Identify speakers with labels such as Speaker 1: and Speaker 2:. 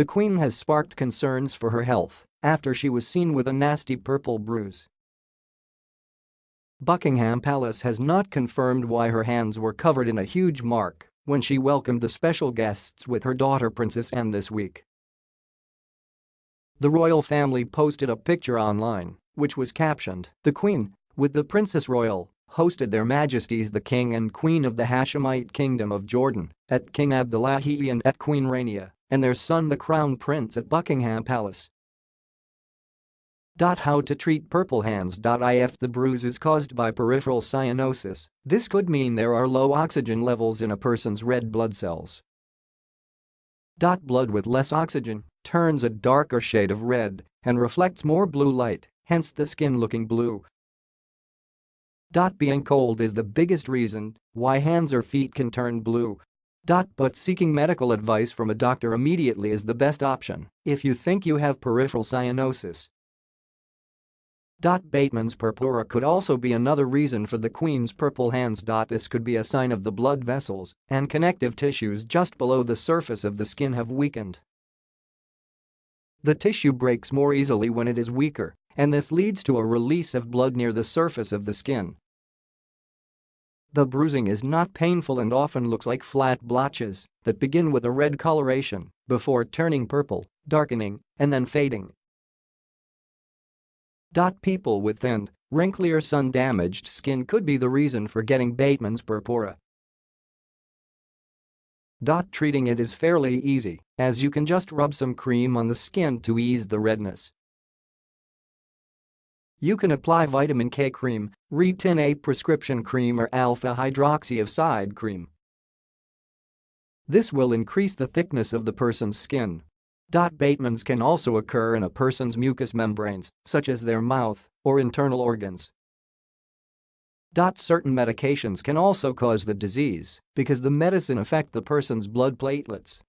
Speaker 1: The Queen has sparked concerns for her health after she was seen with a nasty purple bruise. Buckingham Palace has not confirmed why her hands were covered in a huge mark when she welcomed the special guests with her daughter Princess Anne this week. The royal family posted a picture online, which was captioned, The Queen, with the Princess Royal, hosted their majesties the King and Queen of the Hashemite Kingdom of Jordan at King Abdullahi and at Queen Rania, and their son the Crown Prince at Buckingham Palace. How to treat purple hands. If the bruise is caused by peripheral cyanosis, this could mean there are low oxygen levels in a person's red blood cells. Blood with less oxygen turns a darker shade of red and reflects more blue light, hence the skin looking blue. Being cold is the biggest reason why hands or feet can turn blue. But seeking medical advice from a doctor immediately is the best option if you think you have peripheral cyanosis. Bateman's purpura could also be another reason for the Queen's purple hands. This could be a sign of the blood vessels and connective tissues just below the surface of the skin have weakened. The tissue breaks more easily when it is weaker, and this leads to a release of blood near the surface of the skin. The bruising is not painful and often looks like flat blotches that begin with a red coloration before turning purple, darkening, and then fading. People with thin, wrinkly or sun-damaged skin could be the reason for getting Bateman's purpura. Treating it is fairly easy, as you can just rub some cream on the skin to ease the redness. You can apply vitamin K cream, Retin A prescription cream or alpha hydroxy acid cream. This will increase the thickness of the person's skin Dot Batemans can also occur in a person's mucous membranes, such as their mouth or internal organs. Certain medications can also cause the disease because the medicine affect the person's blood platelets